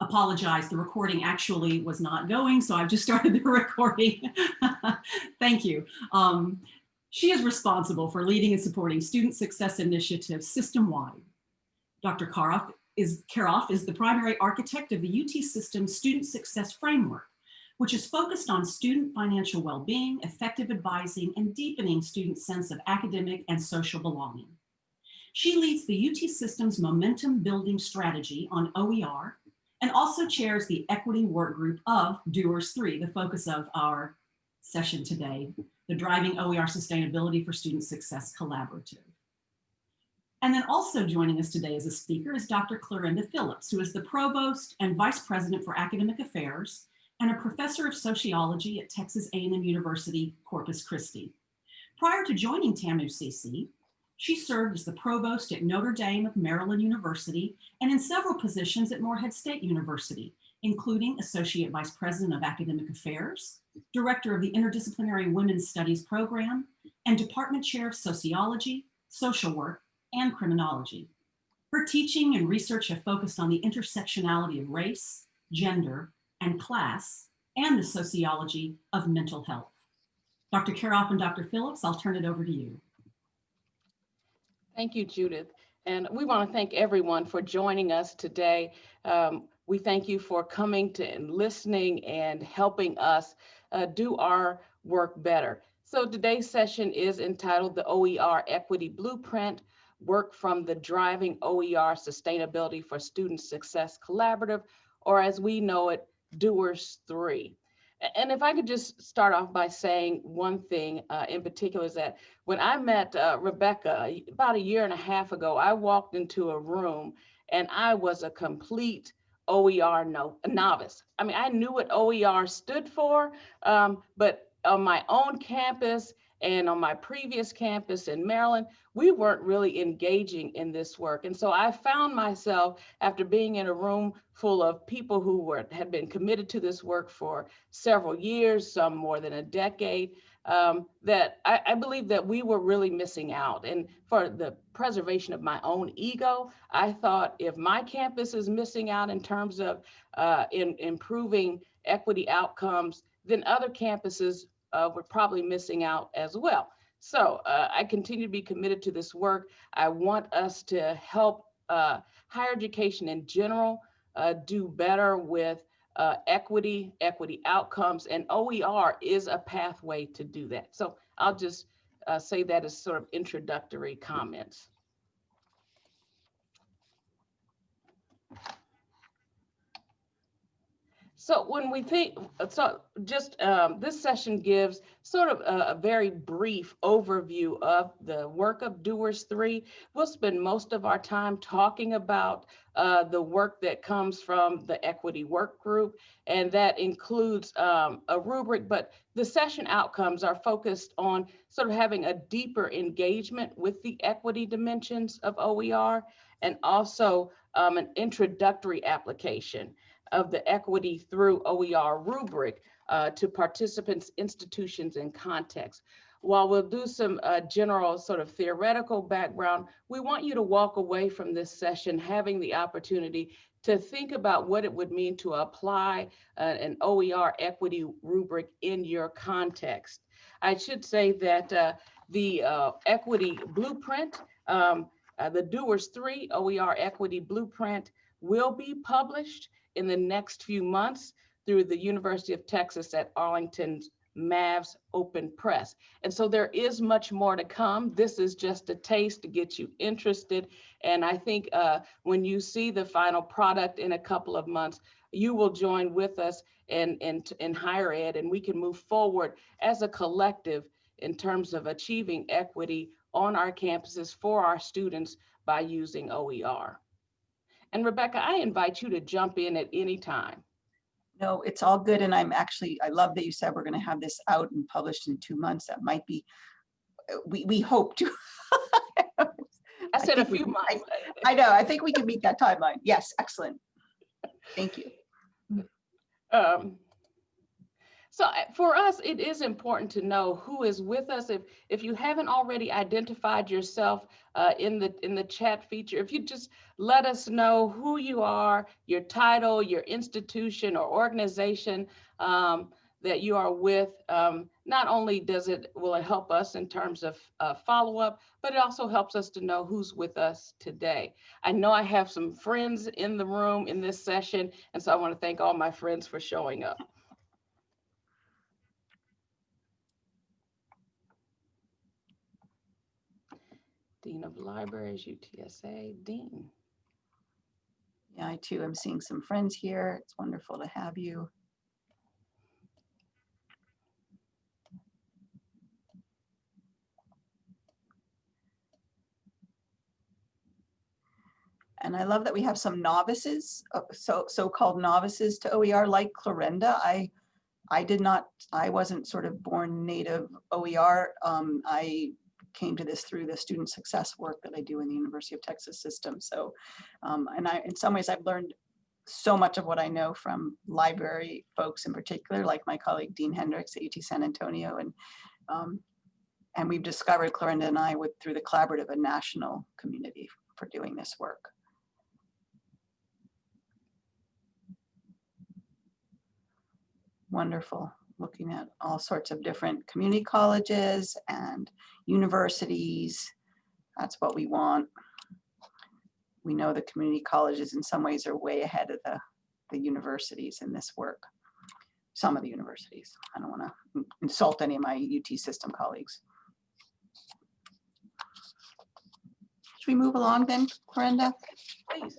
apologize. The recording actually was not going, so I've just started the recording. Thank you. Um, she is responsible for leading and supporting student success initiatives system-wide. Dr. Karoff is, Karoff is the primary architect of the UT System Student Success Framework, which is focused on student financial well-being, effective advising, and deepening students' sense of academic and social belonging. She leads the UT System's momentum building strategy on OER and also chairs the equity work group of Doers 3, the focus of our session today, the Driving OER Sustainability for Student Success Collaborative. And then also joining us today as a speaker is Dr. Clarenda Phillips, who is the Provost and Vice President for Academic Affairs and a Professor of Sociology at Texas A&M University, Corpus Christi. Prior to joining TAMU-CC, she served as the provost at Notre Dame of Maryland University and in several positions at Morehead State University, including Associate Vice President of Academic Affairs, Director of the Interdisciplinary Women's Studies Program, and Department Chair of Sociology, Social Work, and Criminology. Her teaching and research have focused on the intersectionality of race, gender, and class, and the sociology of mental health. Dr. Karoff and Dr. Phillips, I'll turn it over to you. Thank you, Judith. And we want to thank everyone for joining us today. Um, we thank you for coming to and listening and helping us uh, do our work better. So today's session is entitled the OER Equity Blueprint, work from the Driving OER Sustainability for Student Success Collaborative, or as we know it, Doers 3. And if I could just start off by saying one thing uh, in particular is that when I met uh, Rebecca about a year and a half ago, I walked into a room and I was a complete OER no, novice. I mean, I knew what OER stood for, um, but on my own campus and on my previous campus in Maryland, we weren't really engaging in this work. And so I found myself after being in a room full of people who were had been committed to this work for several years, some more than a decade, um, that I, I, believe that we were really missing out. And for the preservation of my own ego, I thought if my campus is missing out in terms of uh, in improving equity outcomes, then other campuses uh, were probably missing out as well. So uh, I continue to be committed to this work. I want us to help uh, higher education in general uh, do better with uh, equity, equity outcomes, and OER is a pathway to do that. So I'll just uh, say that as sort of introductory comments. So when we think, so just um, this session gives sort of a, a, very brief overview of the work of Doers 3. We'll spend most of our time talking about uh, the work that comes from the equity work group, and that includes um, a rubric, but the session outcomes are focused on sort of having a deeper engagement with the equity dimensions of OER and also um, an introductory application of the equity through OER rubric uh, to participants, institutions, and context. While we'll do some uh, general sort of theoretical background, we want you to walk away from this session having the opportunity to think about what it would mean to apply uh, an OER equity rubric in your context. I should say that uh, the uh, equity blueprint, um, uh, the Doers 3 OER equity blueprint will be published in the next few months through the University of Texas at Arlington's Mavs Open Press. And so there is much more to come. This is just a taste to get you interested. And I think uh, when you see the final product in a couple of months, you will join with us in, in, in higher ed and we can move forward as a collective in terms of achieving equity on our campuses for our students by using OER. And Rebecca, I invite you to jump in at any time. No, it's all good. And I'm actually, I love that you said we're going to have this out and published in two months. That might be, we, we hope to. I said I a few we, months. I, I, know. I think we can meet that timeline. Yes, excellent. Thank you. Um, So uh, for us, it is important to know who is with us. If if you haven't already identified yourself uh, in the in the chat feature, if you just let us know who you are, your title, your institution or organization um, that you are with, um, not only does it will it help us in terms of uh, follow up, but it also helps us to know who's with us today. I know I have some friends in the room in this session, and so I want to thank all my friends for showing up. Dean of Libraries, UTSA, Dean. Yeah, I too am seeing some friends here. It's wonderful to have you. And I love that we have some novices, uh, so so-called novices to OER like Clarenda. I I did not, I wasn't sort of born native OER. Um, I came to this through the student success work that I do in the University of Texas system. So, um, and I, in some ways I've learned so much of what I know from library folks in particular, like my colleague Dean Hendrix at UT San Antonio. And, um, and we've discovered, Clarenda and I, with through the collaborative, a national community for doing this work. Wonderful, looking at all sorts of different community colleges and universities. That's what we want. We know the community colleges in some ways are way ahead of the, the universities in this work. Some of the universities. I don't want to insult any of my UT system colleagues. Should we move along then, Clarenda? Please.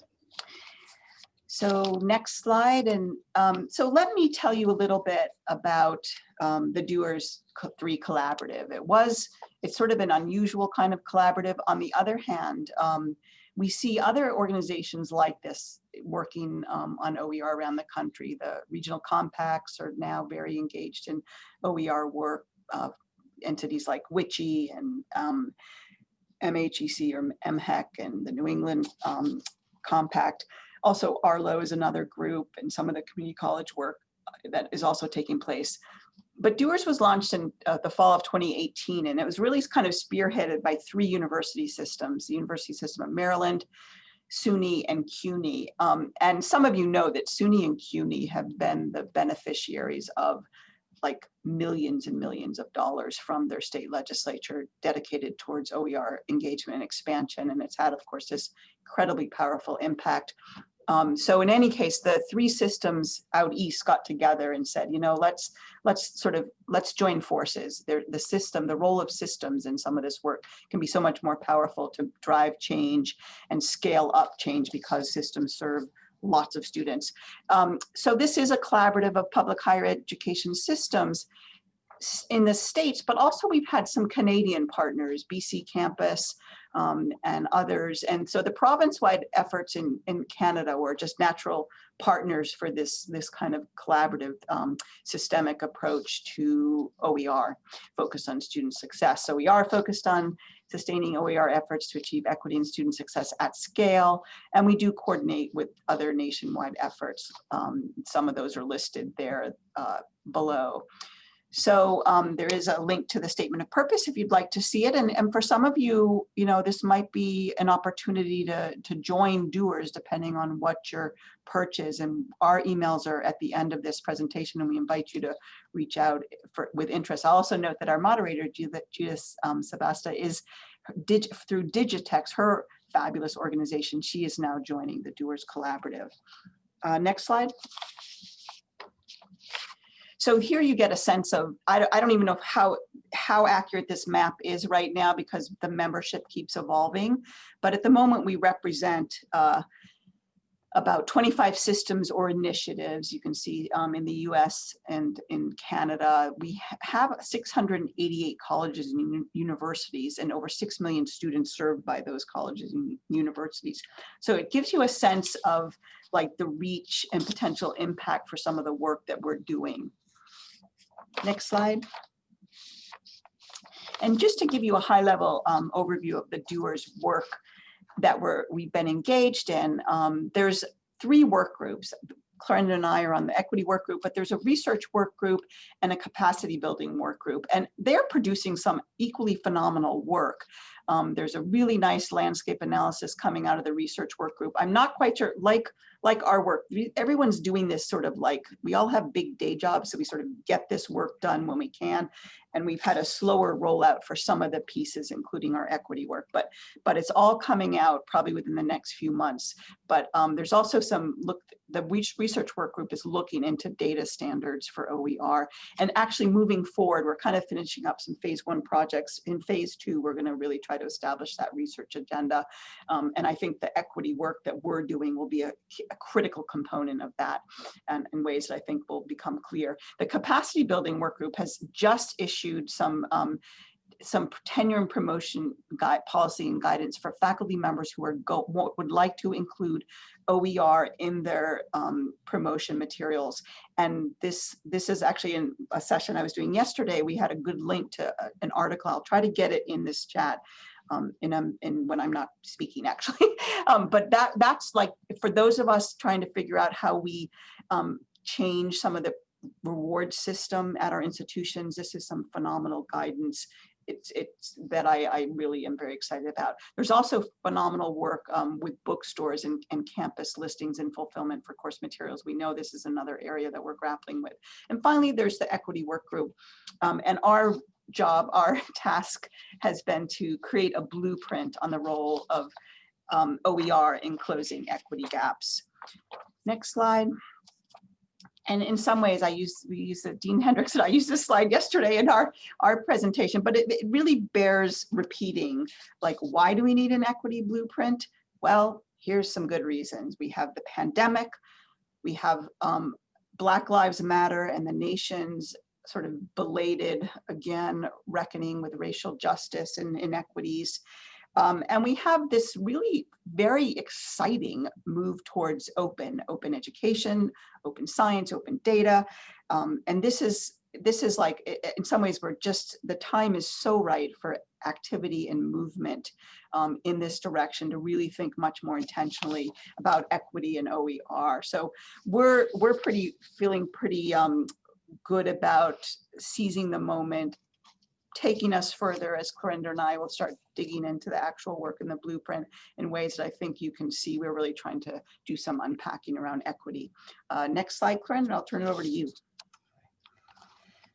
So next slide. And um, so let me tell you a little bit about um, the Doers 3 Collaborative. It was, it's sort of an unusual kind of collaborative. On the other hand, um, we see other organizations like this working um, on OER around the country. The regional compacts are now very engaged in OER work. Uh, entities like WICHE and um, MHEC or MHEC and the New England um, Compact. Also, Arlo is another group and some of the community college work uh, that is also taking place. But Doers was launched in uh, the fall of 2018, and it was really kind of spearheaded by three university systems, the University System of Maryland, SUNY, and CUNY. Um, and some of you know that SUNY and CUNY have been the beneficiaries of like millions and millions of dollars from their state legislature dedicated towards OER engagement and expansion. And it's had, of course, this incredibly powerful impact. Um, so in any case, the three systems out east got together and said, you know, let's let's sort of let's join forces. There, the system, the role of systems in some of this work can be so much more powerful to drive change and scale up change because systems serve lots of students. Um, so this is a collaborative of public higher education systems in the States, but also we've had some Canadian partners, BC Campus um, and others. And so the province-wide efforts in, in Canada were just natural partners for this, this kind of collaborative um, systemic approach to OER focused on student success. So we are focused on sustaining OER efforts to achieve equity and student success at scale. And we do coordinate with other nationwide efforts. Um, some of those are listed there uh, below. So um, there is a link to the statement of purpose if you'd like to see it. And, and for some of you, you know, this might be an opportunity to, to join doers depending on what your perch is. And our emails are at the end of this presentation and we invite you to reach out for, with interest. I'll also note that our moderator, Judith, um, Sebesta, is dig, through Digitex, her fabulous organization. She is now joining the Doers Collaborative. Uh, next slide. So here you get a sense of, I, don't- I don't even know how, how accurate this map is right now because the membership keeps evolving. But at the moment, we represent uh, about 25 systems or initiatives. You can see um, in the US and in Canada, we ha- have 688 colleges and universities and over 6 million students served by those colleges and universities. So it gives you a sense of like the reach and potential impact for some of the work that we're doing. Next slide. And just to give you a high level um, overview of the doers work that we're, we've been engaged in, um, there's three work groups. Clarenda and I are on the equity work group, but there's a research work group and a capacity building work group, and they're producing some equally phenomenal work. Um, there's a really nice landscape analysis coming out of the research work group. I'm not quite sure, like, like our work, everyone's doing this sort of like, we all have big day jobs, so we sort of get this work done when we can. And we've had a slower rollout for some of the pieces, including our equity work, but, but it's all coming out probably within the next few months. But um, there's also some look, the research work group is looking into data standards for OER. And actually moving forward, we're kind of finishing up some phase one projects. In phase two, we're gonna really try to establish that research agenda. Um, and I think the equity work that we're doing will be a, a critical component of that and in ways that I think will become clear. The capacity building work group has just issued some um, some tenure and promotion guide policy and guidance for faculty members who are go would like to include OER in their um, promotion materials. And this this is actually in a session I was doing yesterday. We had a good link to a- an article. I'll try to get it in this chat. Um, in, um, in when I'm not speaking actually, um, but that that's like for those of us trying to figure out how we um, change some of the reward system at our institutions. This is some phenomenal guidance. It's, it's that I, I really am very excited about. There's also phenomenal work um, with bookstores and, and campus listings and fulfillment for course materials. We know this is another area that we're grappling with. And finally, there's the equity work group. Um, and our job, our task has been to create a blueprint on the role of um, OER in closing equity gaps. Next slide. And in some ways, I use, we use the Dean Hendrix, and I used this slide yesterday in our, our presentation, but it, it really bears repeating, like, why do we need an equity blueprint? Well, here's some good reasons. We have the pandemic, we have um, Black Lives Matter and the nation's sort of belated, again, reckoning with racial justice and inequities. Um, and we have this really very exciting move towards open, open education, open science, open data. Um, and this is, this is like, in some ways, we're just, the time is so right for activity and movement um, in this direction to really think much more intentionally about equity and OER. So we're, we're pretty, feeling pretty um, good about seizing the moment, taking us further as Clarenda and I will start digging into the actual work in the blueprint in ways that I think you can see we're really trying to do some unpacking around equity. Uh, next slide, Clarenda, I'll turn it over to you.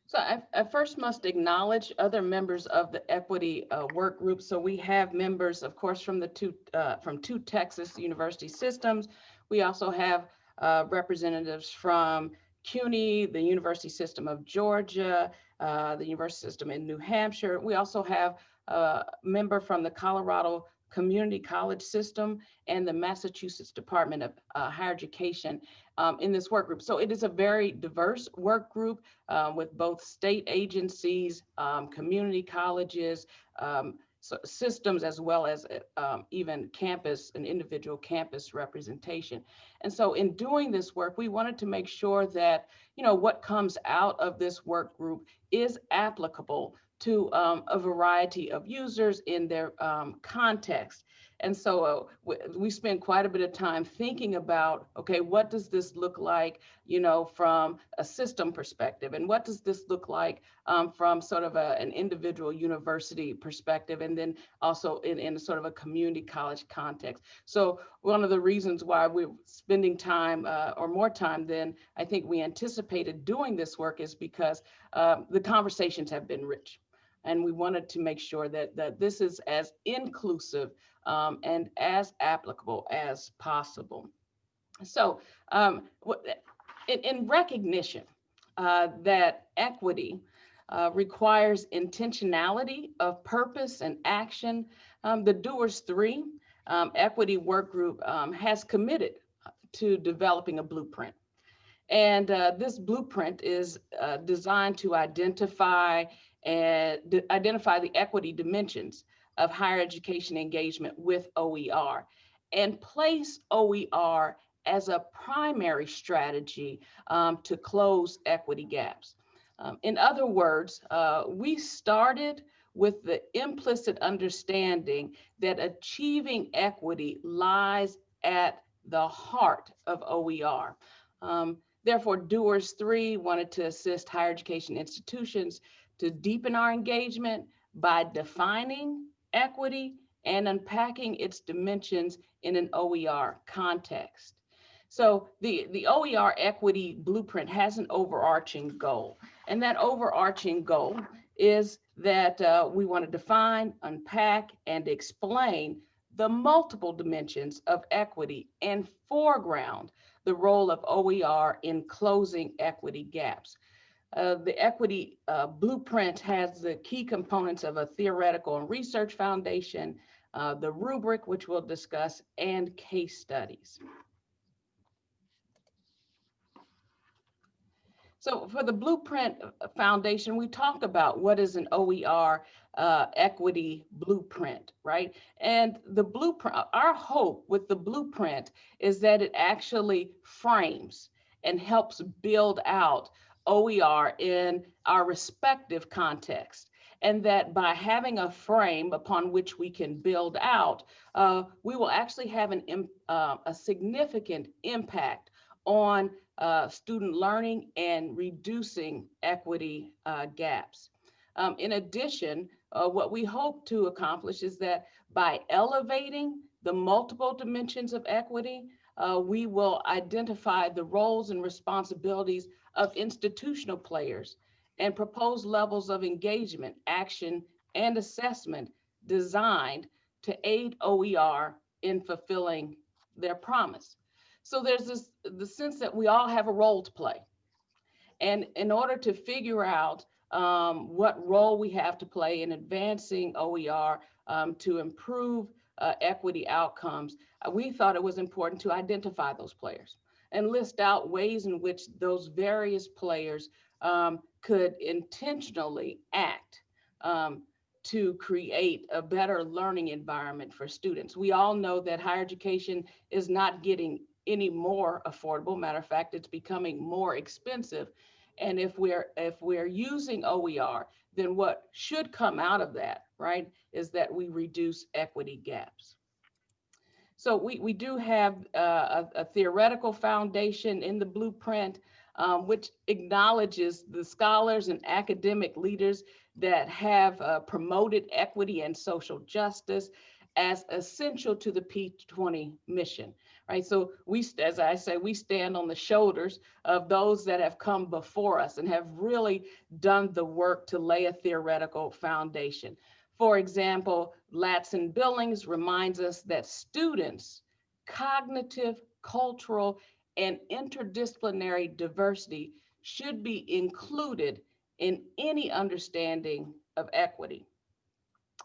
So I, I first must acknowledge other members of the equity uh, work group. So we have members, of course, from the two, uh, from two Texas university systems. We also have uh, representatives from CUNY, the University System of Georgia, uh, the University System in New Hampshire. We also have a member from the Colorado Community College System and the Massachusetts Department of uh, Higher Education um, in this work group. So it is a very diverse work group uh, with both state agencies, um, community colleges, um, so systems, as well as uh, um, even campus and individual campus representation. And so in doing this work, we wanted to make sure that, you know, what comes out of this work group is applicable to um, a variety of users in their um, context. And so uh, we, spent quite a bit of time thinking about, okay, what does this look like, you know, from a system perspective? And what does this look like um, from sort of a, an individual university perspective? And then also in, in sort of a community college context. So one of the reasons why we're spending time uh, or more time than I think we anticipated doing this work is because uh, the conversations have been rich. And we wanted to make sure that, that this is as inclusive um, and as applicable as possible. So um, in, in recognition uh, that equity uh, requires intentionality of purpose and action, um, the Doers 3 um, Equity Work Group um, has committed to developing a blueprint. And uh, this blueprint is uh, designed to identify and identify the equity dimensions of higher education engagement with OER and place OER as a primary strategy um, to close equity gaps. Um, in other words, uh, we started with the implicit understanding that achieving equity lies at the heart of OER. Um, therefore, Doers 3 wanted to assist higher education institutions to deepen our engagement by defining equity and unpacking its dimensions in an OER context. So the, the OER equity blueprint has an overarching goal. And that overarching goal is that uh, we want to define, unpack, and explain the multiple dimensions of equity and foreground the role of OER in closing equity gaps. Uh, the equity uh, blueprint has the key components of a theoretical and research foundation, uh, the rubric, which we'll discuss, and case studies. So for the Blueprint uh, Foundation, we talk about what is an OER uh, equity blueprint, right? And the blueprint, our hope with the blueprint is that it actually frames and helps build out OER in our respective context. And that by having a frame upon which we can build out, uh, we will actually have an, uh, a significant impact on uh, student learning and reducing equity uh, gaps. Um, in addition, uh, what we hope to accomplish is that by elevating the multiple dimensions of equity, uh, we will identify the roles and responsibilities of institutional players and propose levels of engagement, action, and assessment designed to aid OER in fulfilling their promise. So there's this the sense that we all have a role to play. And in order to figure out um, what role we have to play in advancing OER um, to improve uh, equity outcomes, we thought it was important to identify those players and list out ways in which those various players um, could intentionally act um, to create a better learning environment for students. We all know that higher education is not getting any more affordable. Matter of fact, it's becoming more expensive. And if we're if we're using OER, then what should come out of that, right, is that we reduce equity gaps. So we, we do have uh, a, a, theoretical foundation in the blueprint, um, which acknowledges the scholars and academic leaders that have uh, promoted equity and social justice as essential to the P20 mission right? So we, as I say, we stand on the shoulders of those that have come before us and have really done the work to lay a theoretical foundation. For example, Ladson-Billings reminds us that students' cognitive, cultural, and interdisciplinary diversity should be included in any understanding of equity.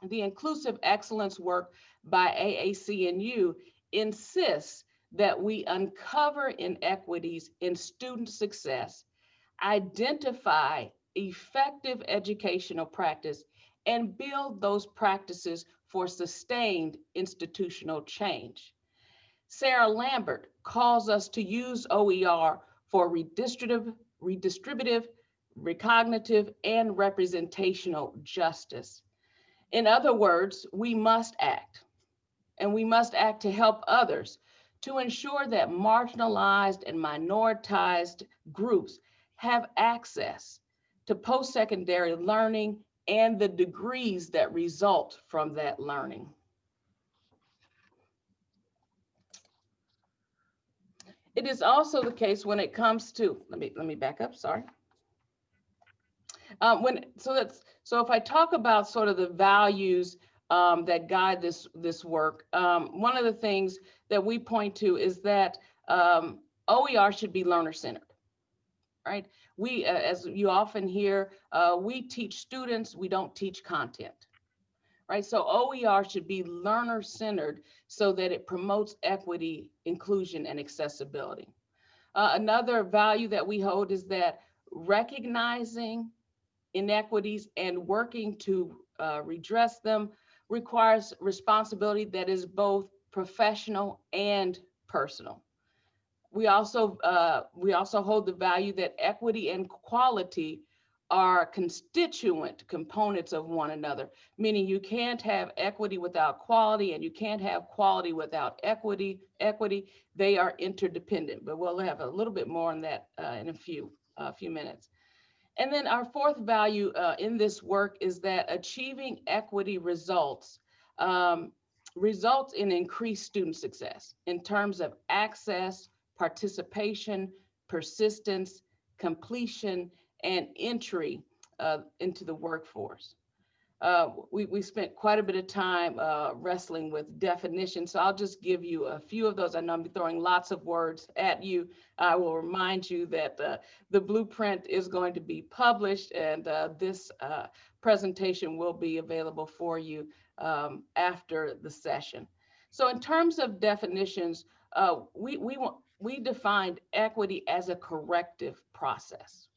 The inclusive excellence work by AAC&U insists that we uncover inequities in student success, identify effective educational practice, and build those practices for sustained institutional change. Sarah Lambert calls us to use OER for redistributive, redistributive, recognitive, and representational justice. In other words, we must act, and we must act to help others to ensure that marginalized and minoritized groups have access to post-secondary learning and the degrees that result from that learning. It is also the case when it comes to, let me, let me back up, sorry. Um, when, so that's, so if I talk about sort of the values um, that guide this, this work. Um, one of the things that we point to is that um, OER should be learner-centered, right? We, uh, as you often hear, uh, we teach students, we don't teach content, right? So OER should be learner-centered so that it promotes equity, inclusion, and accessibility. Uh, another value that we hold is that recognizing inequities and working to uh, redress them requires responsibility that is both professional and personal. We also uh, we also hold the value that equity and quality are constituent components of one another, meaning you can't have equity without quality and you can't have quality without equity. Equity, they are interdependent, but we'll have a little bit more on that uh, in a few, a few minutes. And then our fourth value uh, in this work is that achieving equity results um, results in increased student success in terms of access, participation, persistence, completion, and entry uh, into the workforce. Uh, we, we spent quite a bit of time uh, wrestling with definitions, so I'll just give you a few of those. I know I'm throwing lots of words at you. I will remind you that uh, the blueprint is going to be published and uh, this uh, presentation will be available for you um, after the session. So in terms of definitions, uh, we, we, want, we defined equity as a corrective process.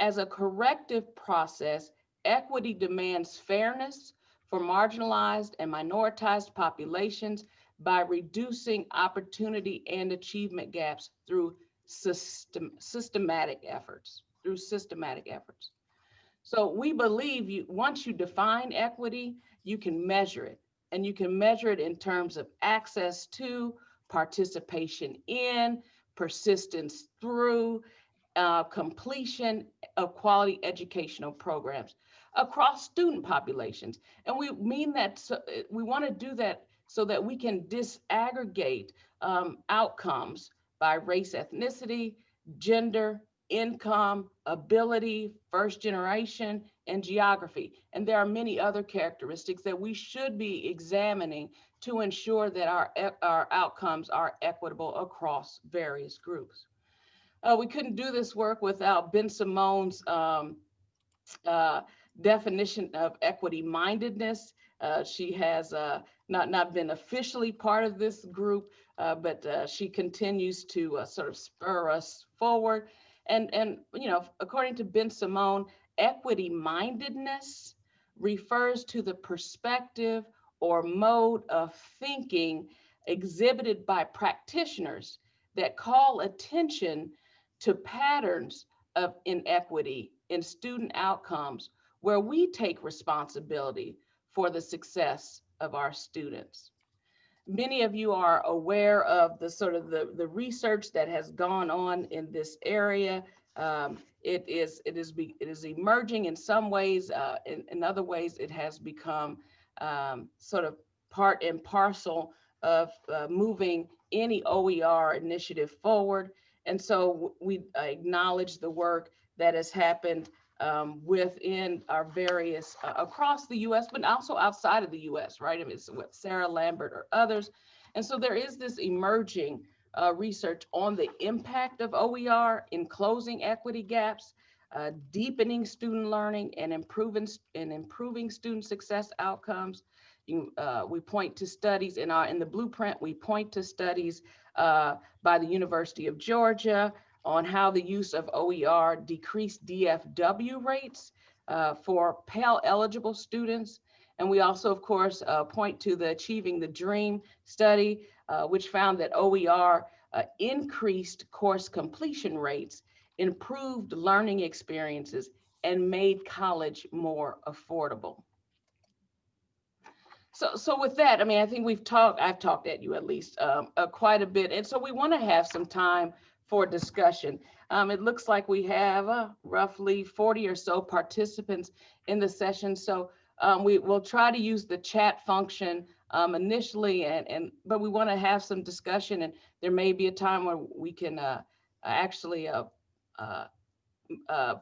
As a corrective process, equity demands fairness for marginalized and minoritized populations by reducing opportunity and achievement gaps through system, systematic efforts, through systematic efforts. So we believe you, once you define equity, you can measure it and you can measure it in terms of access to, participation in, persistence through, uh, completion of quality educational programs across student populations. And we mean that so, we want to do that so that we can disaggregate um, outcomes by race, ethnicity, gender, income, ability, first generation, and geography. And there are many other characteristics that we should be examining to ensure that our, our outcomes are equitable across various groups. Uh, we couldn't do this work without Bensimon's um, uh, definition of equity mindedness. Uh, she has uh, not, not been officially part of this group, uh, but uh, she continues to sort of spur us forward. And, and, you know, according to Bensimon, equity mindedness refers to the perspective or mode of thinking exhibited by practitioners that call attention to patterns of inequity in student outcomes where we take responsibility for the success of our students. Many of you are aware of the sort of the, the research that has gone on in this area. Um, it is it is be, it is emerging in some ways. Uh, in, in other ways, it has become um, sort of part and parcel of uh, moving any OER initiative forward. And so we acknowledge the work that has happened um, within our various, uh, across the US, but also outside of the US, right? I mean, it's with Sarah Lambert or others. And so there is this emerging uh, research on the impact of OER in closing equity gaps, uh, deepening student learning and improving, and improving student success outcomes. You, uh, we point to studies in our in the blueprint. We point to studies uh, by the University of Georgia, on how the use of OER decreased DFW rates uh, for Pell eligible students. And we also, of course, uh, point to the Achieving the Dream study, uh, which found that OER uh, increased course completion rates, improved learning experiences, and made college more affordable. So, so with that, I mean, I think we've talked, I've talked at you at least um, uh, quite a bit. And so we want to have some time for discussion. Um, it looks like we have uh, roughly 40 or so participants in the session. So um, we will try to use the chat function um, initially, and, and but we want to have some discussion and there may be a time where we can uh, actually uh, uh, uh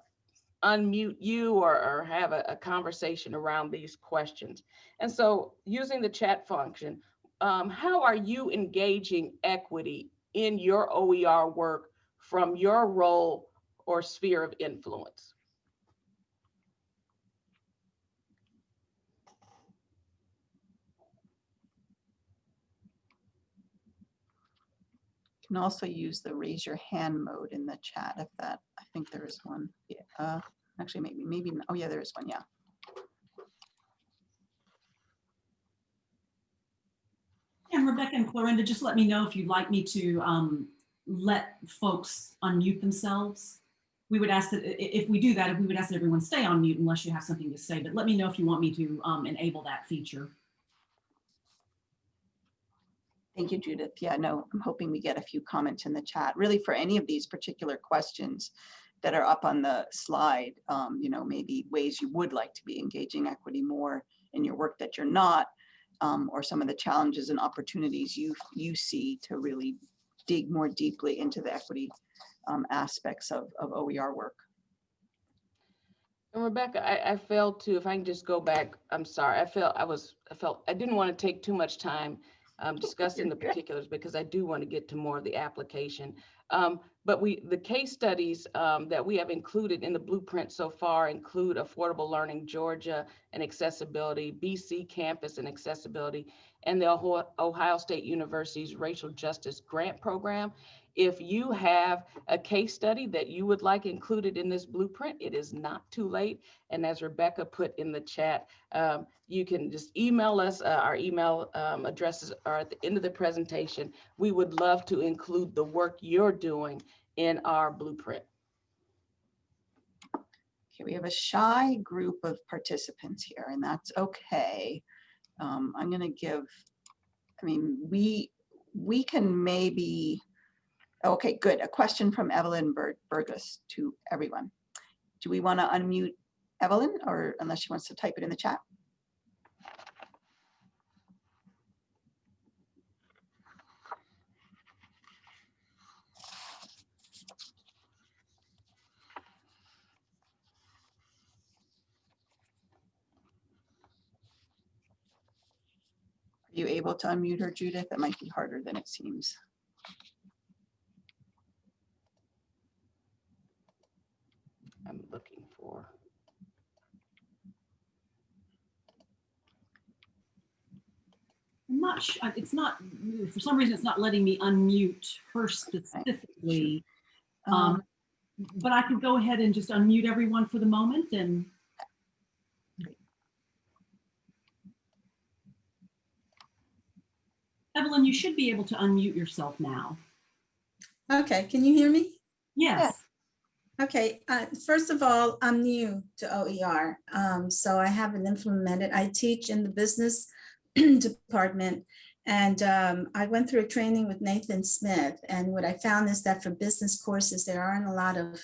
unmute you or, or have a, a, conversation around these questions. And so using the chat function, um, how are you engaging equity in your OER work from your role or sphere of influence? Can also use the raise your hand mode in the chat if that, I think there is one. Yeah, uh, actually maybe, maybe, oh yeah, there is one, yeah. And Rebecca and Clarenda, just let me know if you'd like me to um, let folks unmute themselves we would ask that, if we do that, if we would ask that everyone stay on mute unless you have something to say, but let me know if you want me to um, enable that feature. Thank you, Judith. Yeah, no, I'm hoping we get a few comments in the chat, really for any of these particular questions that are up on the slide, um, you know, maybe ways you would like to be engaging equity more in your work that you're not, um, or some of the challenges and opportunities you, you see to really dig more deeply into the equity um, aspects of, of OER work. And Rebecca, I, I failed to, if I can just go back, I'm sorry, I felt, I was, I felt, I didn't want to take too much time um, discussing the particulars because I do want to get to more of the application. Um, But we, the case studies um, that we have included in the blueprint so far include Affordable Learning Georgia and accessibility, BC Campus and accessibility, and the Ohio State University's Racial Justice Grant Program. If you have a case study that you would like included in this blueprint, it is not too late. And as Rebecca put in the chat, um, you can just email us. uh, Our email um, addresses are at the end of the presentation. We would love to include the work you're doing in our blueprint. Okay, we have a shy group of participants here, and that's okay. Um, I'm gonna give, I mean, we, we can maybe, okay, good. A question from Evelyn Bur- Burgess to everyone. Do we want to unmute Evelyn, or unless she wants to type it in the chat? Are you able to unmute her, Judith? That might be harder than it seems. I'm looking for. I'm not sure, it's not, for some reason, it's not letting me unmute her specifically. Um, Um, But I can go ahead and just unmute everyone for the moment and. Evelyn, you should be able to unmute yourself now. Okay, can you hear me? Yes. Okay, uh, first of all, I'm new to OER, um, so I haven't implemented, I teach in the business department. And um, I went through a training with Nathan Smith, and what I found is that for business courses, there aren't a lot of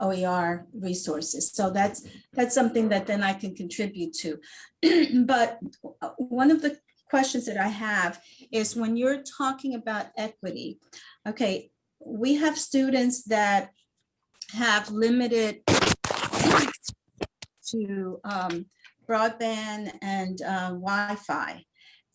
OER resources. So that's, that's something that then I can contribute to. But uh, one of the questions that I have is when you're talking about equity, okay, we have students that have limited to um, broadband and uh, Wi-Fi.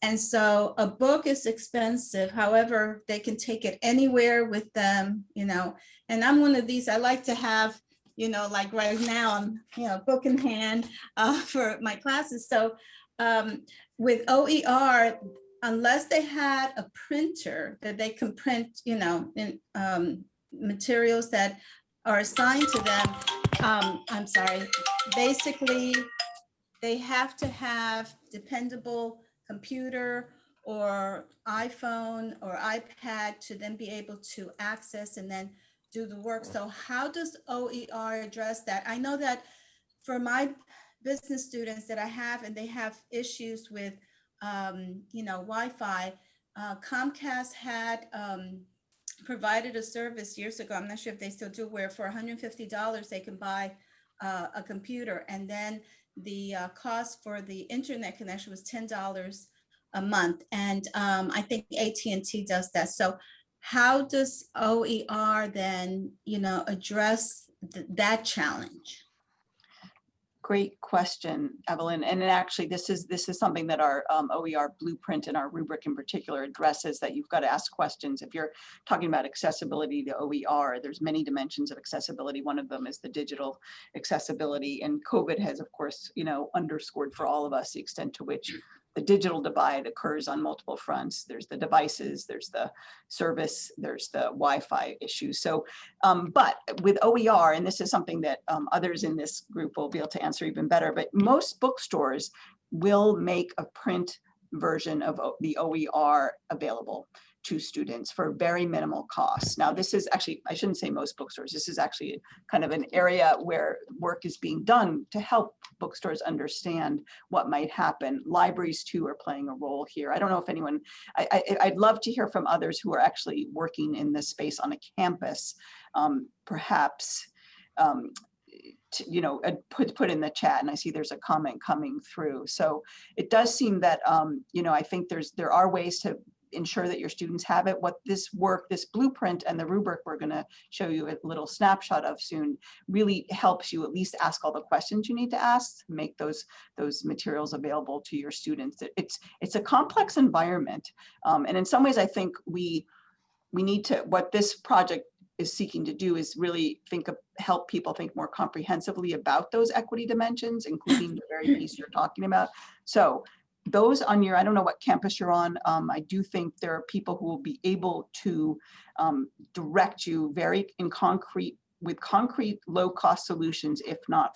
And so a book is expensive, however, they can take it anywhere with them, you know, and I'm one of these, I like to have, you know, like right now, I'm, you know, book in hand uh, for my classes. So um, with OER, unless they had a printer that they can print, you know, in um, materials that are assigned to them, um, I'm sorry, basically, they have to have dependable computer or iPhone or iPad to then be able to access and then do the work. So how does OER address that? I know that for my business students that I have and they have issues with, um, you know, Wi-Fi, uh, Comcast had um, provided a service years ago. I'm not sure if they still do where for $150 they can buy uh, a computer and then the uh, cost for the internet connection was $10 a month. And um, I think AT&T does that. So how does OER then, you know, address th- that challenge? Great question, Evelyn. And actually, this is, this is something that our um, OER blueprint and our rubric in particular addresses that you've got to ask questions. If you're talking about accessibility to OER, there's many dimensions of accessibility. One of them is the digital accessibility. And COVID has, of course, you know, underscored for all of us the extent to which the digital divide occurs on multiple fronts. There's the devices, there's the service, there's the Wi-Fi issues. So um, but with OER, and this is something that um, others in this group will be able to answer even better, but most bookstores will make a print version of the OER available to students for very minimal costs. Now, this is actually, I shouldn't say most bookstores, this is actually kind of an area where work is being done to help bookstores understand what might happen. Libraries too are playing a role here. I don't know if anyone, I, I'd love to hear from others who are actually working in this space on a campus, um, perhaps, um, to, you know, put, put in the chat and I see there's a comment coming through. So it does seem that, um, you know, I think there's, there are ways to ensure that your students have it. What this work, this blueprint and the rubric we're gonna show you a little snapshot of soon really helps you at least ask all the questions you need to ask, make those, those materials available to your students. It- It's, it's a complex environment. Um, and in some ways, I think we, we need to, what this project is seeking to do is really think of, help people think more comprehensively about those equity dimensions, including the very piece you're talking about. So those on your, I don't know what campus you're on, um, I do think there are people who will be able to um, direct you very in concrete, with concrete low-cost solutions, if not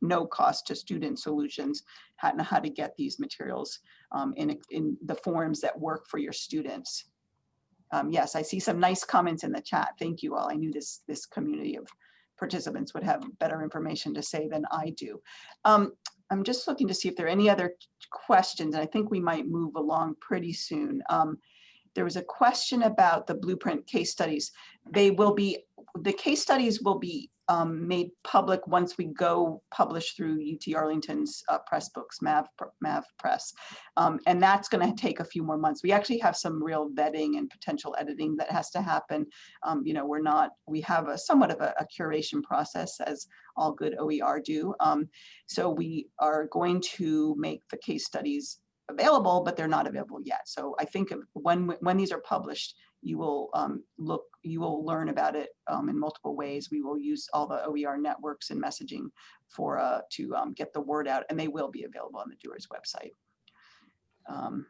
no cost to student solutions, how, how to get these materials um, in, in the forms that work for your students. Um, yes, I see some nice comments in the chat. Thank you all. I knew this, this community of participants would have better information to say than I do. Um, I'm just looking to see if there are any other questions. I think we might move along pretty soon. Um, there was a question about the blueprint case studies. They will be, the case studies will be um, made public once we go publish through UT Arlington's uh, Pressbooks, Mav, Mav Press. Um, and that's going to take a few more months. We actually have some real vetting and potential editing that has to happen. Um, you know, we're not, we have a somewhat of a, a curation process as all good OER do. Um, so we are going to make the case studies available, but they're not available yet. So I think when, when these are published, you will um, look, you will learn about it um, in multiple ways. We will use all the OER networks and messaging for uh, to um, get the word out, and they will be available on the Doers website. Um,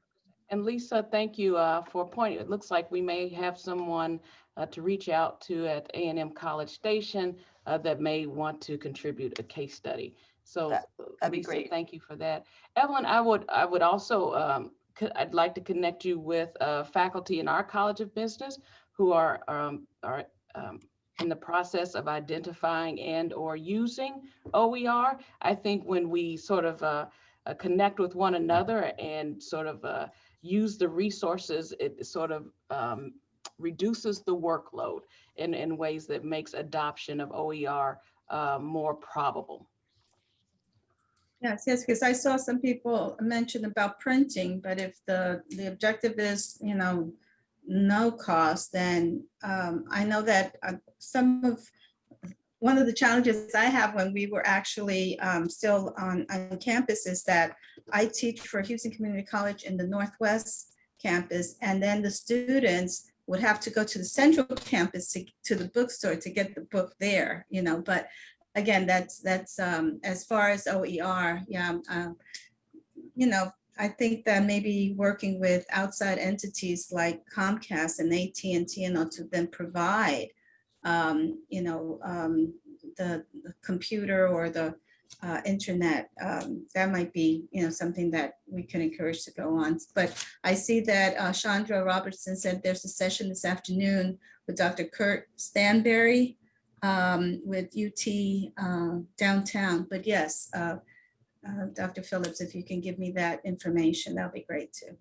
And Lisa, thank you uh, for pointing. It looks like we may have someone uh, to reach out to at A and M College Station uh, that may want to contribute a case study. So That- that'd be great. Thank you for that. Evelyn, I would, I would also, um, I'd like to connect you with uh, faculty in our College of Business who are, um, are um, in the process of identifying and or using OER. I think when we sort of uh, uh, connect with one another and sort of uh, use the resources, it sort of um, reduces the workload in, in ways that makes adoption of OER uh, more probable. Yes, yes, because I saw some people mention about printing, but if the, the objective is, you know, no cost, then um, I know that uh, some of, one of the challenges I have when we were actually um, still on, on campus is that I teach for Houston Community College in the Northwest campus, and then the students would have to go to the central campus to, to the bookstore to get the book there, you know, but again, that's, that's, um, as far as OER, yeah, um, you know, I think that maybe working with outside entities like Comcast and AT&T, you know, to then provide, um, you know, um, the the computer or the uh, internet, um, that might be, you know, something that we can encourage to go on. But I see that uh, Chandra Robertson said there's a session this afternoon with Dr. Kurt Stanberry um, with UT uh, downtown. But yes, uh, uh, Dr. Phillips, if you can give me that information, that'll be great too.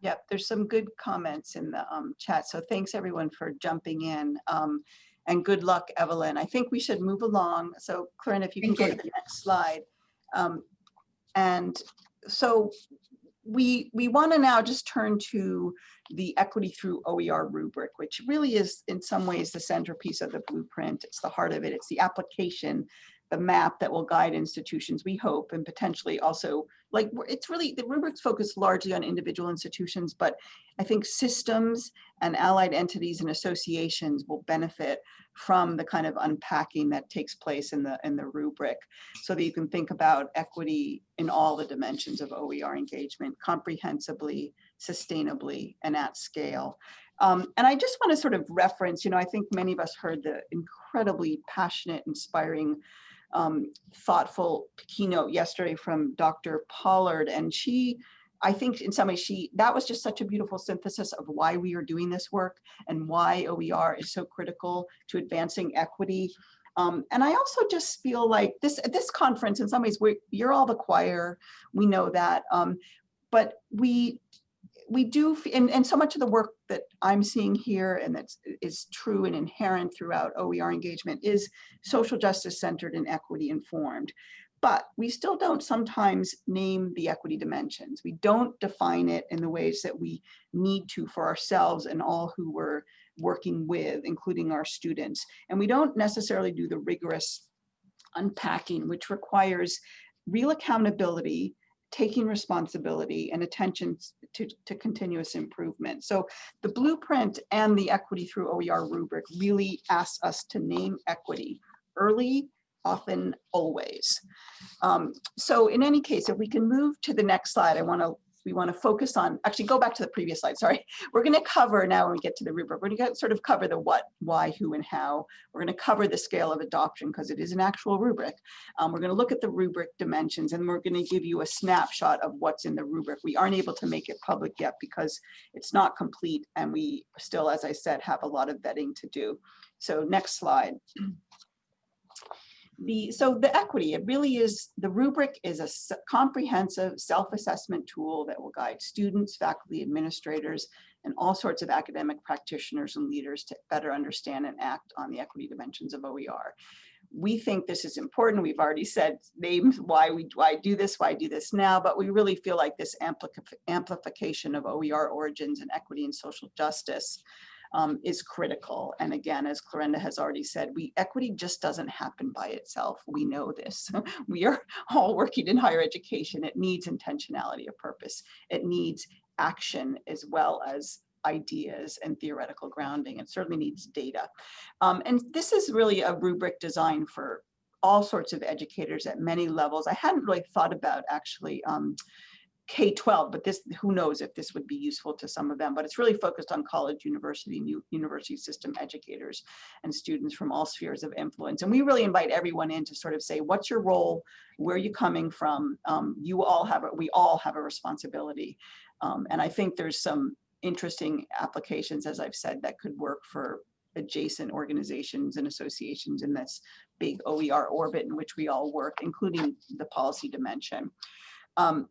Yep, there's some good comments in the um, chat. So thanks everyone for jumping in. Um, and good luck, Evelyn. I think we should move along. So Corinne, if you can Thank go to the next slide. Um, and so we we want to now just turn to the equity through OER rubric, which really is in some ways the centerpiece of the blueprint. It's the heart of it. It's the application, the map that will guide institutions, we hope, and potentially also like it's really the rubrics focus largely on individual institutions, but I think systems and allied entities and associations will benefit from the kind of unpacking that takes place in the in the rubric so that you can think about equity in all the dimensions of OER engagement comprehensively, sustainably, and at scale. Um, and I just want to sort of reference, you know, I think many of us heard the incredibly passionate, inspiring um, thoughtful keynote yesterday from Dr. Pollard, and she I think in some ways she, that was just such a beautiful synthesis of why we are doing this work and why OER is so critical to advancing equity. Um, and I also just feel like this, this conference, in some ways, we you're all the choir, we know that. Um, but we, we do, and, and so much of the work that I'm seeing here and that's true and inherent throughout OER engagement is social justice centered and equity informed. But we still don't sometimes name the equity dimensions. We don't define it in the ways that we need to for ourselves and all who we're working with, including our students. And we don't necessarily do the rigorous unpacking, which requires real accountability, taking responsibility and attention to, to continuous improvement. So the blueprint and the equity through OER rubric really asks us to name equity early, often, always. Um, so in any case, if we can move to the next slide, I want to we want to focus on, actually go back to the previous slide, sorry. We're going to cover now when we get to the rubric, we're going to sort of cover the what, why, who, and how. We're going to cover the scale of adoption because it is an actual rubric. Um, we're going to look at the rubric dimensions and we're going to give you a snapshot of what's in the rubric. We aren't able to make it public yet because it's not complete and we still, as I said, have a lot of vetting to do. So next slide. The, so the equity, it really is, the rubric is a comprehensive self-assessment tool that will guide students, faculty, administrators, and all sorts of academic practitioners and leaders to better understand and act on the equity dimensions of OER. We think this is important. We've already said names why we why do this, why do this now, but we really feel like this amplification of OER origins and equity and social justice um, is critical. And again, as Clarenda has already said, we equity just doesn't happen by itself. We know this. we are all working in higher education. It needs intentionality of purpose. It needs action as well as ideas and theoretical grounding. It certainly needs data. Um, and this is really a rubric designed for all sorts of educators at many levels. I hadn't really thought about actually um, K-12, but this, who knows if this would be useful to some of them, but it's really focused on college, university, new university system educators and students from all spheres of influence. And we really invite everyone in to sort of say, what's your role? Where are you coming from? Um, you all have, we all have a responsibility. Um, and I think there's some interesting applications, as I've said, that could work for adjacent organizations and associations in this big OER orbit in which we all work, including the policy dimension. Um,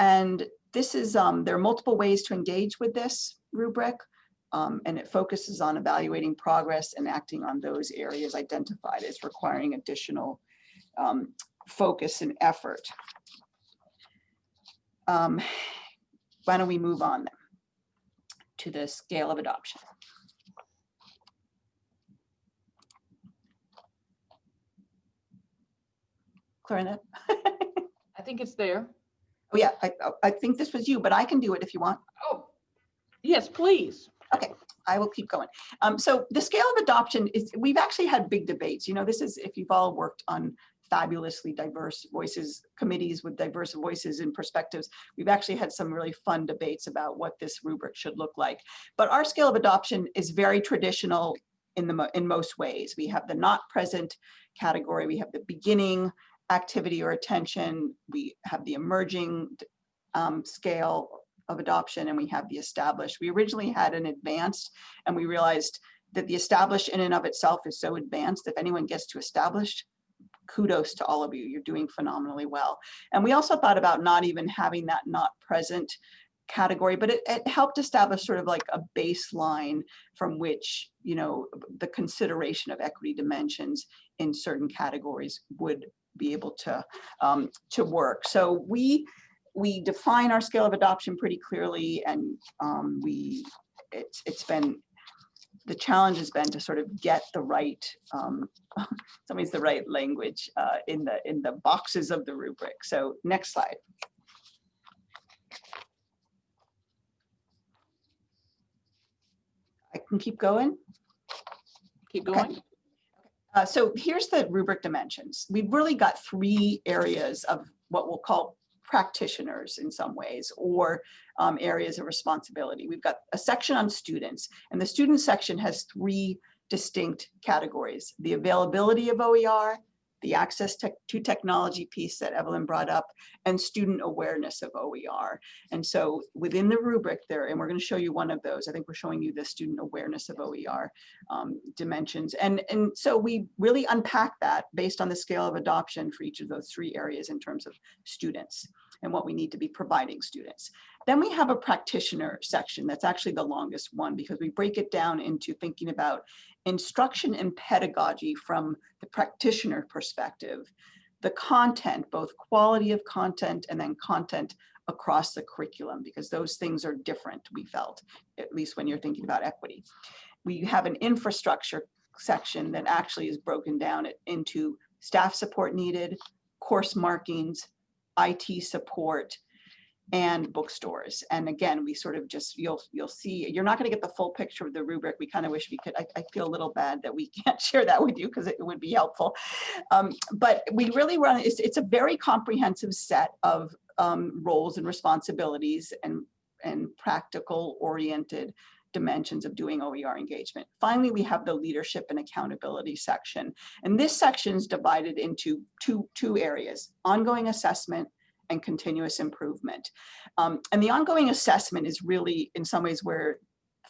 and this is, um, there are multiple ways to engage with this rubric. Um, and it focuses on evaluating progress and acting on those areas identified as requiring additional um, focus and effort. Um, why don't we move on then to the scale of adoption? Clarenda? I think it's there. Oh, yeah, I, I think this was you, but I can do it if you want. Oh, yes, please. Okay, I will keep going. Um, so the scale of adoption is, we've actually had big debates. You know, this is, if you've all worked on fabulously diverse voices, committees with diverse voices and perspectives, we've actually had some really fun debates about what this rubric should look like. But our scale of adoption is very traditional in the, in most ways. We have the not present category, we have the beginning activity or attention, we have the emerging um, scale of adoption and we have the established. We originally had an advanced and we realized that the established in and of itself is so advanced. If anyone gets to established, kudos to all of you. You're doing phenomenally well. And we also thought about not even having that not present category, but it, it helped establish sort of like a baseline from which, you know, the consideration of equity dimensions in certain categories would be able to, um, to work. So we we define our scale of adoption pretty clearly and um, we, it's, it's been, the challenge has been to sort of get the right, um, some ways the right language uh, in the, in the boxes of the rubric. So next slide. I can keep going. Keep Okay. Uh, so here's the rubric dimensions. We've really got three areas of what we'll call practitioners in some ways, or um, areas of responsibility. We've got a section on students, and the student section has three distinct categories. The availability of OER, the access to technology piece that Evelyn brought up, and student awareness of OER. And so within the rubric there, and we're going to show you one of those, I think we're showing you the student awareness of OER um, dimensions. And, and so we really unpack that based on the scale of adoption for each of those three areas in terms of students and what we need to be providing students. Then we have a practitioner section that's actually the longest one because we break it down into thinking about instruction and pedagogy from the practitioner perspective, the content, both quality of content and then content across the curriculum, because those things are different, we felt, at least when you're thinking about equity. We have an infrastructure section that actually is broken down into staff support needed, course markings, IT support, and bookstores. And again, we sort of just, you'll, you'll see, you're not going to get the full picture of the rubric. We kind of wish we could, I, I feel a little bad that we can't share that with you because it would be helpful. Um, but we really run, it's, it's a very comprehensive set of um, roles and responsibilities and, and practical oriented dimensions of doing OER engagement. Finally, we have the leadership and accountability section. And this section is divided into two, two areas, ongoing assessment and continuous improvement. Um, and the ongoing assessment is really in some ways where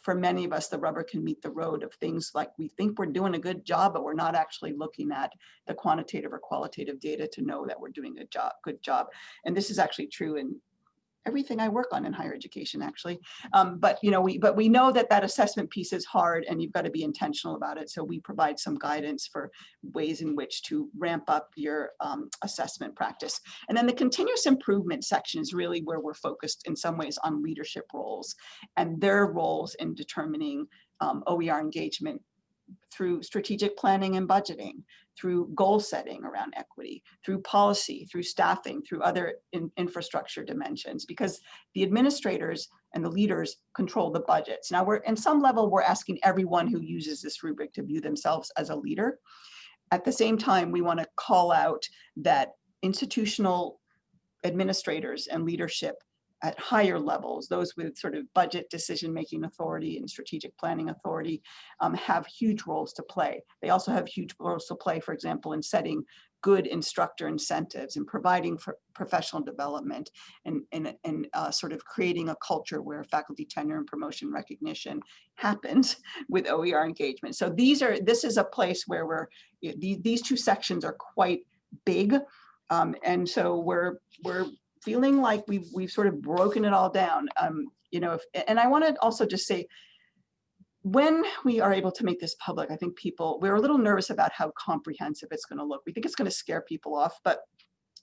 for many of us, the rubber can meet the road of things like we think we're doing a good job, but we're not actually looking at the quantitative or qualitative data to know that we're doing a job, good job. And this is actually true in everything I work on in higher education, actually. Um, but you know, we but we know that that assessment piece is hard, and you've got to be intentional about it. So we provide some guidance for ways in which to ramp up your um, assessment practice. And then the continuous improvement section is really where we're focused in some ways on leadership roles and their roles in determining um, OER engagement through strategic planning and budgeting, through goal setting around equity, through policy, through staffing, through other in- infrastructure dimensions, because the administrators and the leaders control the budgets. Now we're, in some level, we're asking everyone who uses this rubric to view themselves as a leader. At the same time, we want to call out that institutional administrators and leadership at higher levels, those with sort of budget decision-making authority and strategic planning authority um, have huge roles to play. They also have huge roles to play, for example, in setting good instructor incentives and providing for professional development and, and, and uh, sort of creating a culture where faculty tenure and promotion recognition happens with OER engagement. So these are, this is a place where we're, these, these two sections are quite big. Um, and so we're, we're feeling like we've, we've sort of broken it all down. Um, you know, if, and I want to also just say, when we are able to make this public, I think people, we're a little nervous about how comprehensive it's going to look. We think it's going to scare people off, but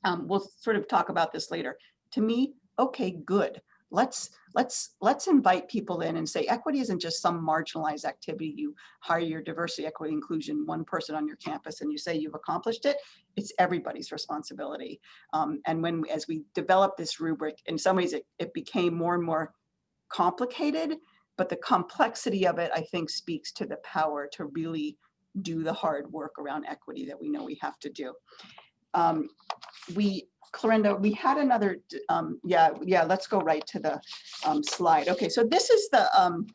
um, we'll sort of talk about this later. To me, okay, good. Let's let's let's invite people in and say equity isn't just some marginalized activity. You hire your diversity, equity, inclusion, one person on your campus, and you say you've accomplished it. It's everybody's responsibility. Um, and when as we developed this rubric, in some ways it, it became more and more complicated but the complexity of it, I think, speaks to the power to really do the hard work around equity that we know we have to do. Um, we, Clarenda, we had another, um, yeah, yeah, let's go right to the um, slide. Okay, so this is the, um,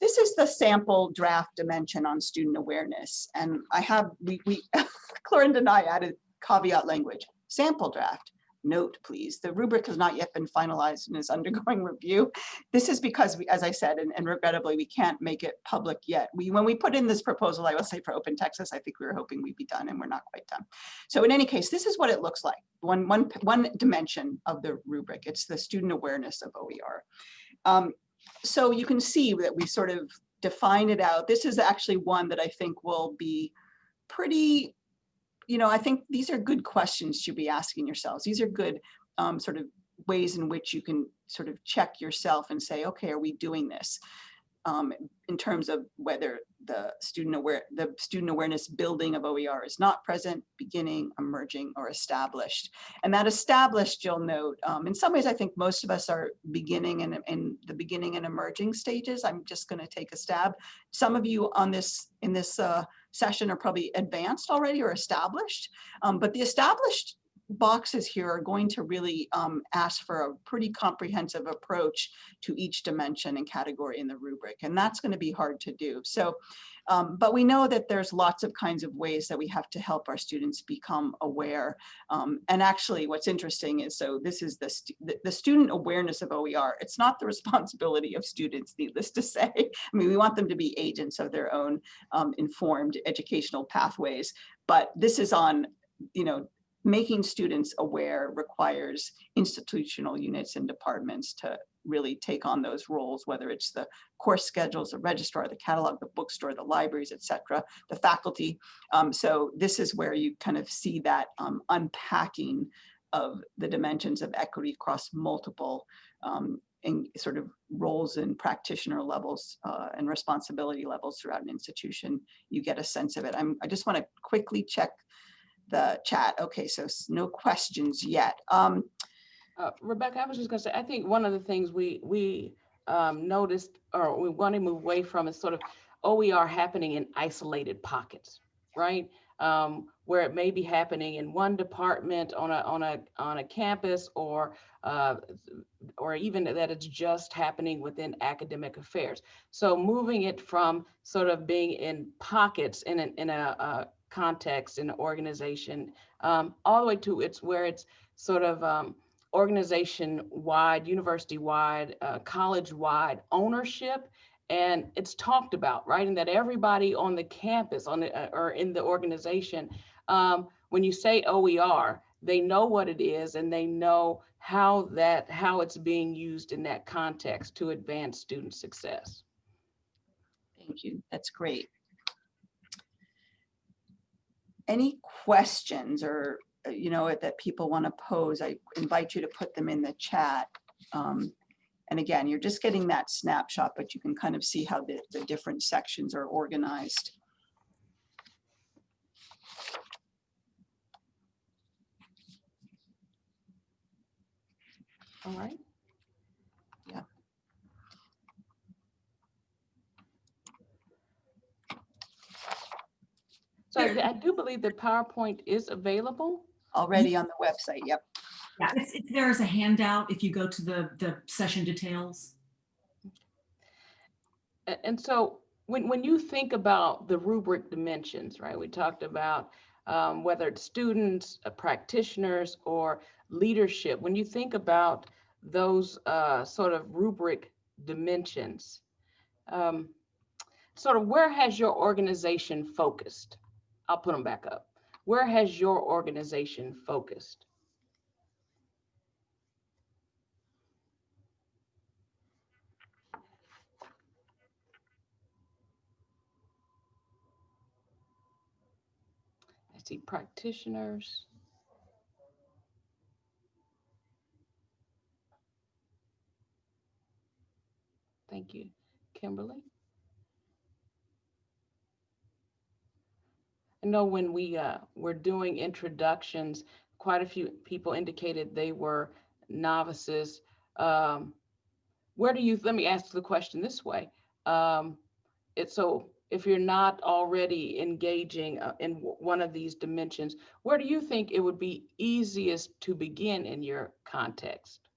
this is the sample draft dimension on student awareness. And I have, we, we, Clarenda and I added caveat language, sample draft. Note, please, the rubric has not yet been finalized and is undergoing review. This is because, we, as I said, and, and regrettably, we can't make it public yet. We, when we put in this proposal, I will say for Open Texas, I think we were hoping we'd be done and we're not quite done. So in any case, this is what it looks like. One, one, one dimension of the rubric. It's the student awareness of OER. Um, so you can see that we sort of define it out. This is actually one that I think will be pretty you know, I think these are good questions to be asking yourselves. These are good um, sort of ways in which you can sort of check yourself and say, okay, are we doing this? Um, in terms of whether the student aware, the student awareness building of OER is not present, beginning, emerging, or established. And that established, you'll note, um, in some ways, I think most of us are beginning and in the beginning and emerging stages. I'm just going to take a stab. Some of you on this in this uh, session are probably advanced already or established, um, but the established boxes here are going to really um, ask for a pretty comprehensive approach to each dimension and category in the rubric, and that's going to be hard to do. So, um, but we know that there's lots of kinds of ways that we have to help our students become aware. Um, and actually, what's interesting is so this is the, the student awareness of OER. It's not the responsibility of students, needless to say. I mean, we want them to be agents of their own um, informed educational pathways, but this is on, you know, making students aware requires institutional units and departments to really take on those roles, whether it's the course schedules, the registrar, the catalog, the bookstore, the libraries, et cetera, the faculty. Um, so this is where you kind of see that um, unpacking of the dimensions of equity across multiple um, sort of roles and practitioner levels uh, and responsibility levels throughout an institution. You get a sense of it. I'm, I just want to quickly check the chat. Okay, so no questions yet. Um, Uh, Rebecca, I was just gonna say, I think one of the things we, we um, noticed or we want to move away from is sort of OER happening in isolated pockets, right? Um, Where it may be happening in one department on a, on a, on a campus or, uh, or even that it's just happening within academic affairs. So moving it from sort of being in pockets in an, in a, uh context, in an organization, um, all the way to it's where it's sort of, um, organization-wide, university-wide, uh, college-wide ownership. And it's talked about, right? And that everybody on the campus on the, uh, or in the organization, um, when you say OER, they know what it is and they know how that, how it's being used in that context to advance student success. Thank you. That's great. Any questions or, uh, you know, that people want to pose, I invite you to put them in the chat. Um, And again, you're just getting that snapshot, but you can kind of see how the, the different sections are organized. All right? Yeah. So I I do believe that PowerPoint is available. Already on the website, yep. Yeah, it's, it's, there is a handout if you go to the, the session details. And so when, when you think about the rubric dimensions, right, we talked about um, whether it's students, uh, practitioners, or leadership, when you think about those uh, sort of rubric dimensions, um, sort of where has your organization focused? I'll put them back up. Where has your organization focused? I see practitioners. Thank you, Kimberly. I know when we uh, were doing introductions, quite a few people indicated they were novices. Um, where do you, let me ask the question this way. Um, it's so if you're not already engaging uh, in one of these dimensions, where do you think it would be easiest to begin in your context?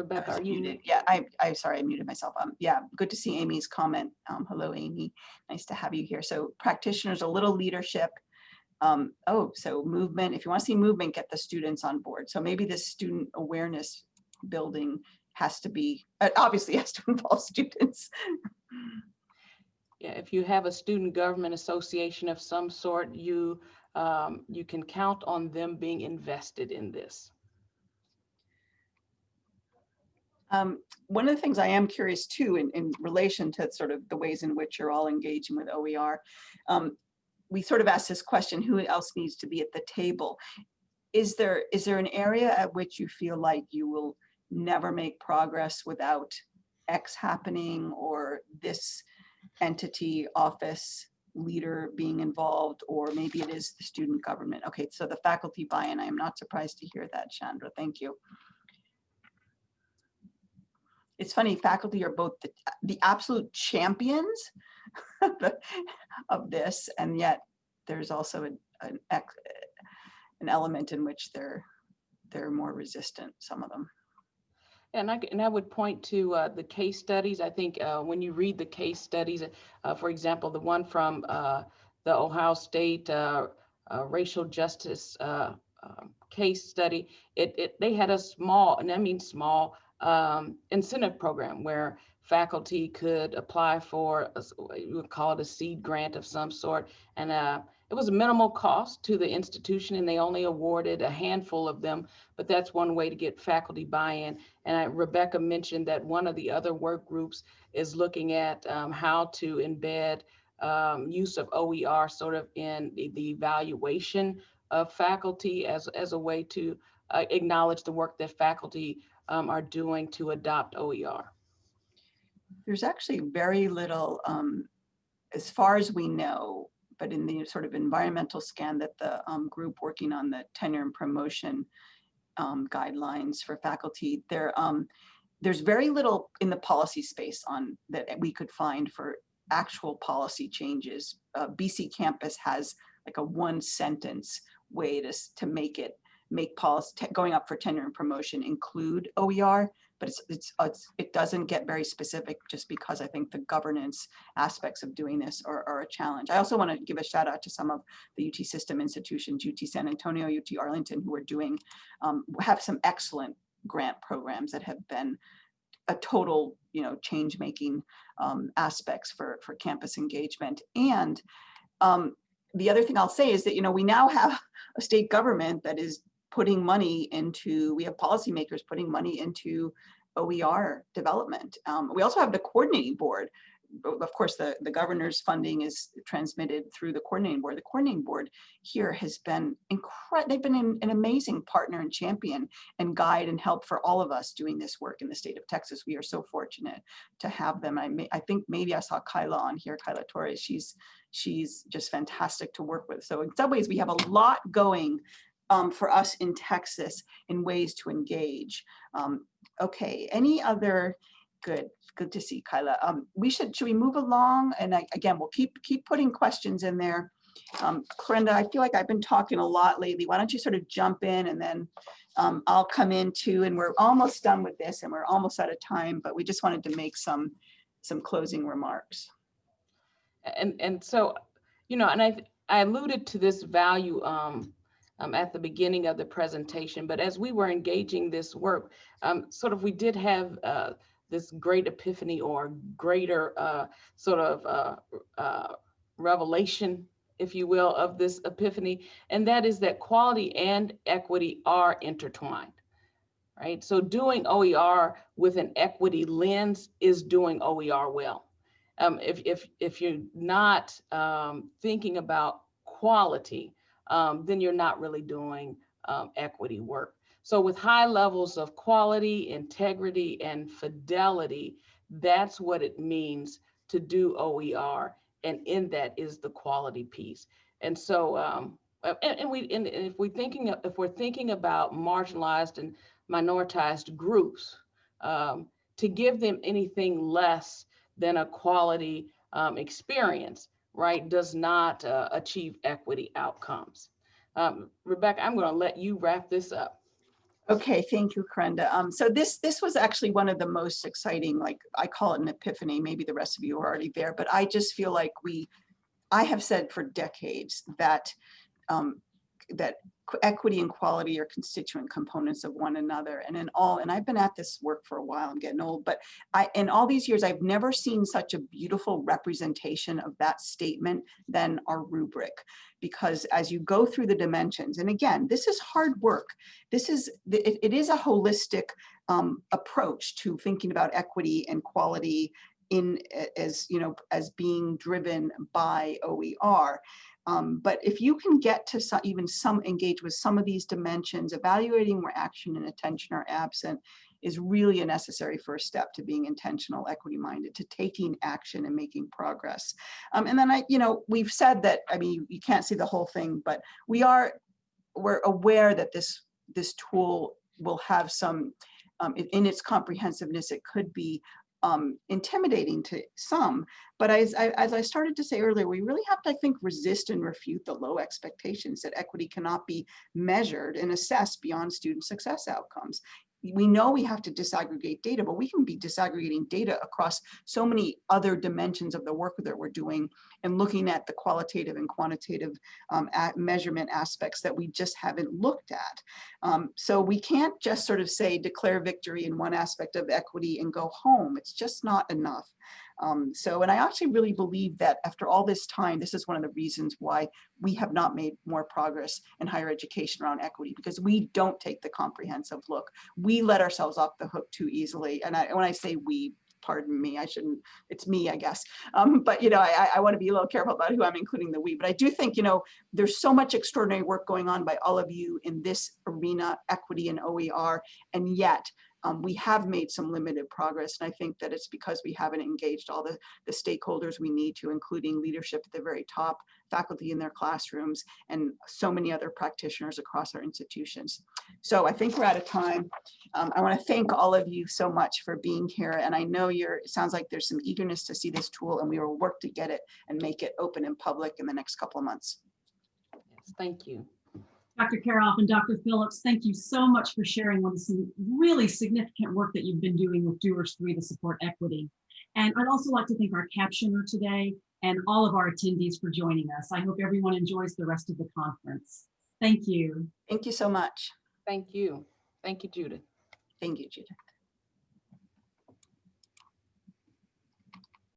Rebecca, are you? muted. Yeah, I, I'm sorry, I muted myself. Um, yeah, good to see Amy's comment. Um, hello, Amy. Nice to have you here. So practitioners, a little leadership. Um, oh, so movement, if you want to see movement, get the students on board. So maybe this student awareness building has to be, uh, obviously has to involve students. Yeah, if you have a student government association of some sort, you, um, you can count on them being invested in this. Um, one of the things I am curious too, in, in relation to sort of the ways in which you're all engaging with OER, um, we sort of asked this question, who else needs to be at the table? Is there, is there an area at which you feel like you will never make progress without X happening or this entity, office, leader being involved, or maybe it is the student government? Okay, so the faculty buy-in, I am not surprised to hear that, Chandra, thank you. It's funny, faculty are both the, the absolute champions of this, and yet there's also an, an, element in which they're, they're more resistant, some of them. And I, and I would point to uh, the case studies. I think uh, when you read the case studies, uh, for example, the one from uh, the Ohio State uh, uh, Racial Justice um, case study, it, it, they had a small, and I mean small, um, incentive program where faculty could apply for, a you would call it a seed grant of some sort. And uh, it was a minimal cost to the institution and they only awarded a handful of them, but that's one way to get faculty buy-in. And I- Rebecca mentioned that one of the other work groups is looking at um, how to embed um, use of OER sort of in the, the evaluation of faculty as, as a way to uh, acknowledge the work that faculty um, are doing to adopt OER. There's actually very little, um, as far as we know, but in the sort of environmental scan that the um, group working on the tenure and promotion um, guidelines for faculty, there, um, there's very little in the policy space on that we could find for actual policy changes. Uh, BCcampus has like a one sentence way to, to make it, make policy, going up for tenure and promotion include OER, but it's, it's, it's, it doesn't get very specific just because I think the governance aspects of doing this are, are a challenge. I also want to give a shout out to some of the UT system institutions, UT San Antonio, UT Arlington, who are doing, um, have some excellent grant programs that have been a total, you know, change making um, aspects for, for campus engagement. And um, the other thing I'll say is that, you know, we now have a state government that is putting money into, we have policymakers putting money into OER development. Um, we also have the coordinating board. Of course, the, the governor's funding is transmitted through the coordinating board. The coordinating board here has been incredible. They've been an, an amazing partner and champion and guide and help for all of us doing this work in the state of Texas. We are so fortunate to have them. I may, I think maybe I saw Kyla on here, Kyla Torres. She's, she's just fantastic to work with. So in some ways, we have a lot going um, for us in Texas in ways to engage. Um, okay, any other, good, good to see Kyla. Um, we should, should we move along? And I, again, we'll keep, keep putting questions in there. Um, I feel like I've been talking a lot lately. Why don't you sort of jump in and then um, I'll come in too, and we're almost done with this and we're almost out of time, but we just wanted to make some, some closing remarks. And, and so, you know, and I, I alluded to this value um, um, at the beginning of the presentation, but as we were engaging this work, um, sort of we did have uh, this great epiphany or greater uh, sort of uh, uh, revelation, if you will, of this epiphany, and that is that quality and equity are intertwined. Right. So doing OER with an equity lens is doing OER well um, if, if, if you're not um, thinking about quality, um, then you're not really doing um, equity work. So with high levels of quality, integrity, and fidelity, that's what it means to do OER. And in that is the quality piece. And so, um, and, and we, and if we're thinking, if we're thinking about marginalized and minoritized groups, um, to give them anything less than a quality um, experience, right, does not uh, achieve equity outcomes. Um, Rebecca, I'm going to let you wrap this up. Okay, thank you, Clarenda. Um, so this, this was actually one of the most exciting, like, I call it an epiphany, maybe the rest of you are already there, but I just feel like we, I have said for decades that, um, that equity and quality are constituent components of one another. And in all, and I've been at this work for a while, I'm getting old, but I, in all these years, I've never seen such a beautiful representation of that statement than our rubric. Because as you go through the dimensions, and again, this is hard work. This is, it, it is a holistic um, approach to thinking about equity and quality in as, you know, as being driven by OER. Um, but if you can get to some, even some engage with some of these dimensions, evaluating where action and attention are absent is really a necessary first step to being intentional, equity minded, to taking action and making progress. Um, and then I, you know, we've said that, I mean, you, you can't see the whole thing, but we are, we're aware that this, this tool will have some um, in its comprehensiveness, it could be um, intimidating to some. But as I, as I started to say earlier, we really have to, I think, resist and refute the low expectations that equity cannot be measured and assessed beyond student success outcomes. We know we have to disaggregate data, but we can be disaggregating data across so many other dimensions of the work that we're doing and looking at the qualitative and quantitative um, measurement aspects that we just haven't looked at. Um, so we can't just sort of say declare victory in one aspect of equity and go home. It's just not enough. Um, so, and I actually really believe that after all this time, this is one of the reasons why we have not made more progress in higher education around equity because we don't take the comprehensive look. We let ourselves off the hook too easily. And I, when I say we, pardon me, I shouldn't, it's me, I guess. Um, but, you know, I, I want to be a little careful about who I'm including the we, but I do think, you know, there's so much extraordinary work going on by all of you in this arena, equity and OER, and yet um, we have made some limited progress. And I think that it's because we haven't engaged all the, the stakeholders we need to, including leadership at the very top, faculty in their classrooms, and so many other practitioners across our institutions. So I think we're out of time. Um, I want to thank all of you so much for being here. And I know you're, it sounds like there's some eagerness to see this tool and we will work to get it and make it open and public in the next couple of months. Yes, Thank you. Dr. Karoff and Dr. Phillips, thank you so much for sharing on some really significant work that you've been doing with Doers 3 to support equity. And I'd also like to thank our captioner today and all of our attendees for joining us. I hope everyone enjoys the rest of the conference. Thank you. Thank you so much. Thank you. Thank you, Judith. Thank you, Judith.